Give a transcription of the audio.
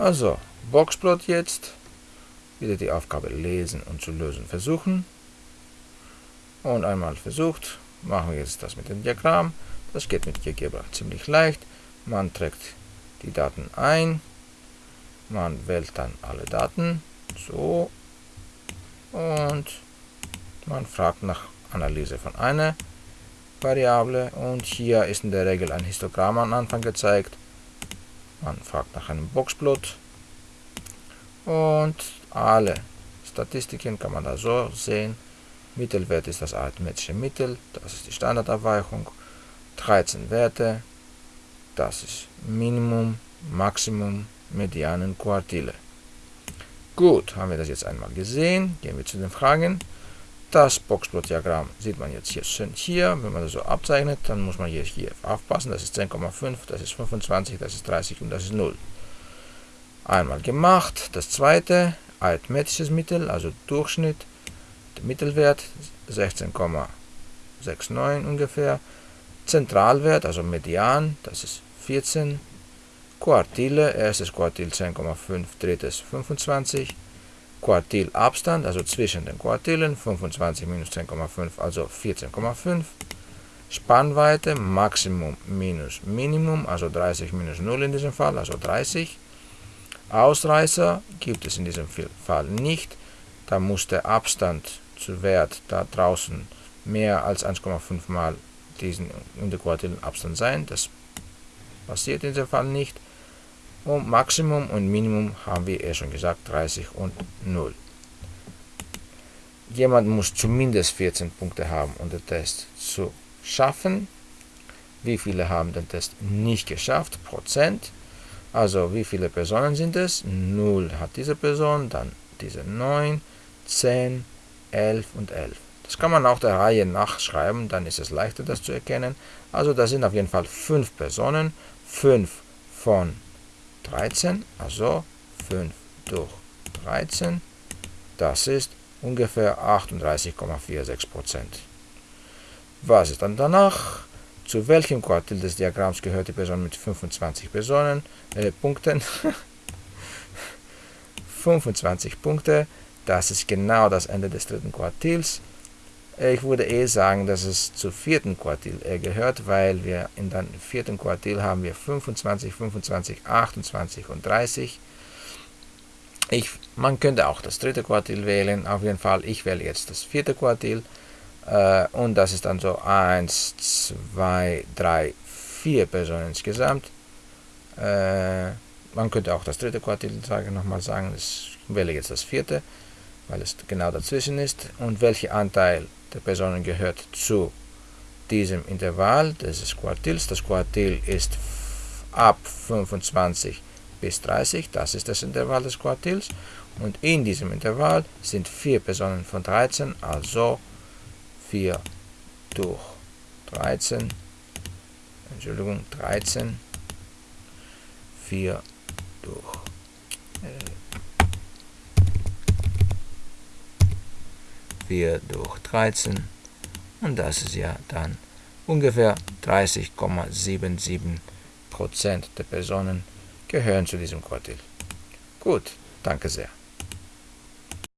Also, Boxplot jetzt. Wieder die Aufgabe lesen und zu lösen versuchen. Und einmal versucht, machen wir jetzt das mit dem Diagramm. Das geht mit GeoGebra ziemlich leicht. Man trägt die Daten ein, man wählt dann alle Daten, so, und man fragt nach Analyse von einer Variable und hier ist in der Regel ein Histogramm am Anfang gezeigt. Man fragt nach einem Boxplot und alle Statistiken kann man da so sehen. Mittelwert ist das arithmetische Mittel, das ist die Standardabweichung. 13 Werte, das ist Minimum, Maximum, Medianen, Quartile. Gut, haben wir das jetzt einmal gesehen. Gehen wir zu den Fragen. Das Boxplot-Diagramm sieht man jetzt hier schön hier. Wenn man das so abzeichnet, dann muss man hier, hier aufpassen. Das ist 10,5, das ist 25, das ist 30 und das ist 0. Einmal gemacht. Das zweite, arithmetisches Mittel, also Durchschnitt. Der Mittelwert 16,69 ungefähr. Zentralwert, also Median, das ist 14. Quartile, erstes Quartil 10,5, drittes 25. Quartilabstand, also zwischen den Quartilen, 25 minus 10,5, also 14,5. Spannweite, Maximum minus Minimum, also 30 minus 0 in diesem Fall, also 30. Ausreißer gibt es in diesem Fall nicht. Da muss der Abstand zu Wert da draußen mehr als 1,5 mal diesen interquartilen Abstand sein. Das passiert in diesem Fall nicht. Und Maximum und Minimum haben wir eh schon gesagt, 30 und 0. Jemand muss zumindest 14 Punkte haben, um den Test zu schaffen. Wie viele haben den Test nicht geschafft? Prozent. Also wie viele Personen sind es? 0 hat diese Person, dann diese 9, 10, 11 und 11. Das kann man auch der Reihe nachschreiben, dann ist es leichter das zu erkennen. Also das sind auf jeden Fall 5 Personen, 5 von 13, also 5 durch 13, das ist ungefähr 38,46%. Was ist dann danach? Zu welchem Quartil des Diagramms gehört die Person mit 25 Personen, äh, Punkten? 25 Punkte, das ist genau das Ende des dritten Quartils. Ich würde eh sagen, dass es zum vierten Quartil gehört, weil wir in dem vierten Quartil haben wir 25, 25, 28 und 30. Ich, man könnte auch das dritte Quartil wählen, auf jeden Fall, ich wähle jetzt das vierte Quartil. Äh, und das ist dann so 1, 2, 3, 4 Personen insgesamt. Äh, man könnte auch das dritte Quartil sagen, nochmal sagen, ich wähle jetzt das vierte, weil es genau dazwischen ist. Und welcher Anteil der Personen gehört zu diesem Intervall des Quartils. Das Quartil ist ab 25 bis 30, das ist das Intervall des Quartils. Und in diesem Intervall sind vier Personen von 13, also 4 durch 13, Entschuldigung, 13, 4 durch äh, 4 durch 13 und das ist ja dann ungefähr 30,77% der Personen gehören zu diesem Quartil. Gut, danke sehr.